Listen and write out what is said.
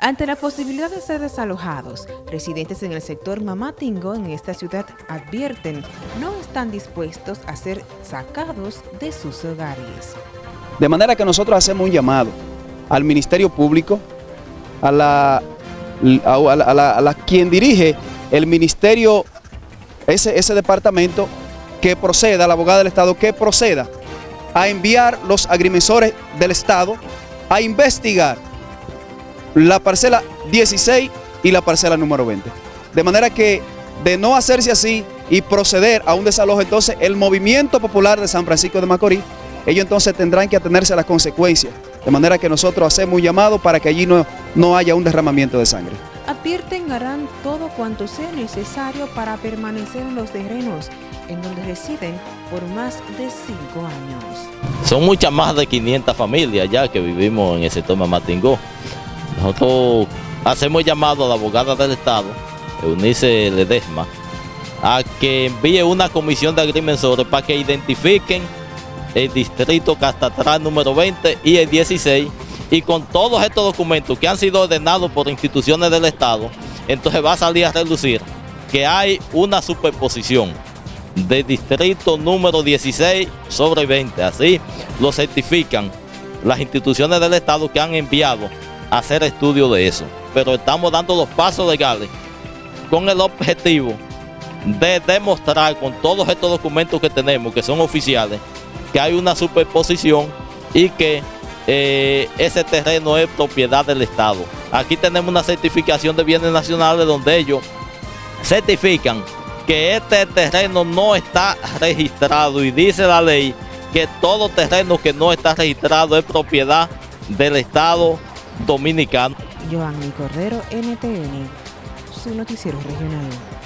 Ante la posibilidad de ser desalojados, residentes en el sector Mamatingo en esta ciudad advierten no están dispuestos a ser sacados de sus hogares. De manera que nosotros hacemos un llamado al Ministerio Público, a la, a la, quien dirige el Ministerio, ese, ese departamento, que proceda, la abogada del Estado, que proceda a enviar los agrimensores del Estado a investigar la parcela 16 y la parcela número 20. De manera que de no hacerse así y proceder a un desalojo, entonces el movimiento popular de San Francisco de Macorís, ellos entonces tendrán que atenerse a las consecuencias. De manera que nosotros hacemos un llamado para que allí no, no haya un derramamiento de sangre. Advierten harán todo cuanto sea necesario para permanecer en los terrenos en donde residen por más de cinco años. Son muchas más de 500 familias ya que vivimos en el sector Mamatingó. Nosotros hacemos llamado a la abogada del Estado, Eunice Ledesma, a que envíe una comisión de agrimensores para que identifiquen el distrito Castatral número 20 y el 16 y con todos estos documentos que han sido ordenados por instituciones del Estado, entonces va a salir a relucir que hay una superposición de distrito número 16 sobre 20. Así lo certifican las instituciones del Estado que han enviado hacer estudio de eso. Pero estamos dando los pasos legales con el objetivo de demostrar con todos estos documentos que tenemos, que son oficiales, que hay una superposición y que eh, ese terreno es propiedad del Estado. Aquí tenemos una certificación de bienes nacionales donde ellos certifican que este terreno no está registrado y dice la ley que todo terreno que no está registrado es propiedad del Estado dominicano. Joanny Cordero, NTN, su noticiero regional.